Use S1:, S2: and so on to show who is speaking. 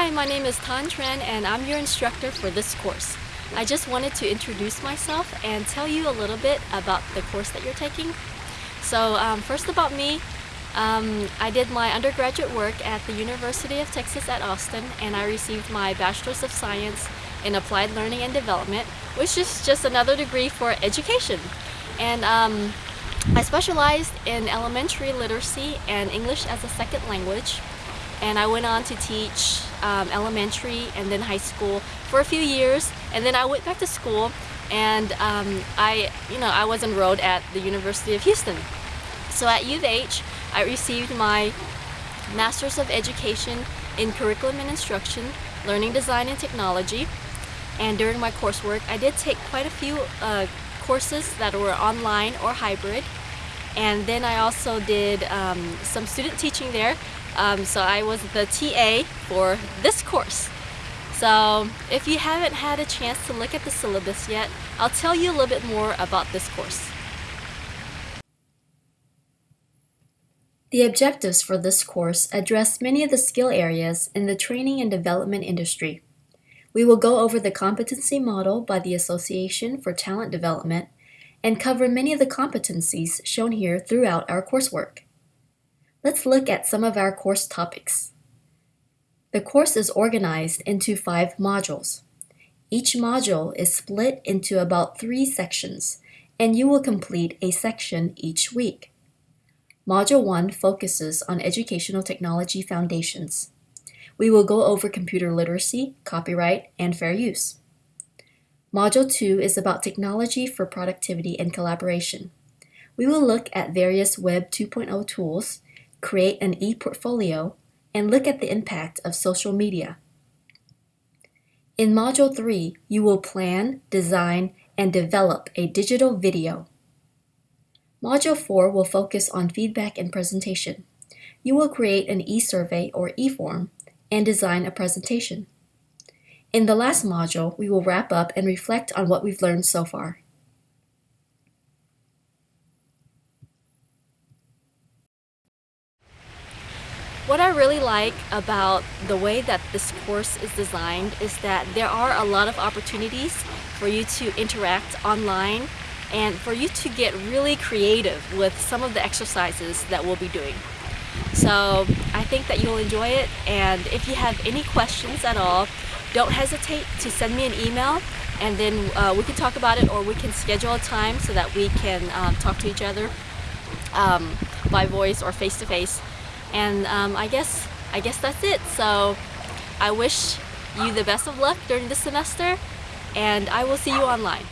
S1: Hi, my name is Tan Tran and I'm your instructor for this course. I just wanted to introduce myself and tell you a little bit about the course that you're taking. So um, first about me, um, I did my undergraduate work at the University of Texas at Austin and I received my Bachelor's of Science in Applied Learning and Development, which is just another degree for education. And um, I specialized in elementary literacy and English as a second language and I went on to teach um, elementary and then high school for a few years and then I went back to school and um, I you know I was enrolled at the University of Houston. So at U of H I received my Master's of Education in Curriculum and Instruction Learning Design and Technology and during my coursework I did take quite a few uh, courses that were online or hybrid and then I also did um, some student teaching there um, so I was the TA for this course so if you haven't had a chance to look at the syllabus yet I'll tell you a little bit more about this course The objectives for this course address many of the skill areas in the training and development industry. We will go over the competency model by the Association for Talent Development and cover many of the competencies shown here throughout our coursework. Let's look at some of our course topics. The course is organized into five modules. Each module is split into about three sections, and you will complete a section each week. Module 1 focuses on educational technology foundations. We will go over computer literacy, copyright, and fair use. Module 2 is about technology for productivity and collaboration. We will look at various Web 2.0 tools, create an e-portfolio, and look at the impact of social media. In Module 3, you will plan, design, and develop a digital video. Module 4 will focus on feedback and presentation. You will create an e-survey or e-form and design a presentation. In the last module, we will wrap up and reflect on what we've learned so far. What I really like about the way that this course is designed is that there are a lot of opportunities for you to interact online and for you to get really creative with some of the exercises that we'll be doing. So I think that you'll enjoy it and if you have any questions at all, don't hesitate to send me an email and then uh, we can talk about it or we can schedule a time so that we can um, talk to each other um, by voice or face to face and um, I guess I guess that's it. So I wish you the best of luck during this semester and I will see you online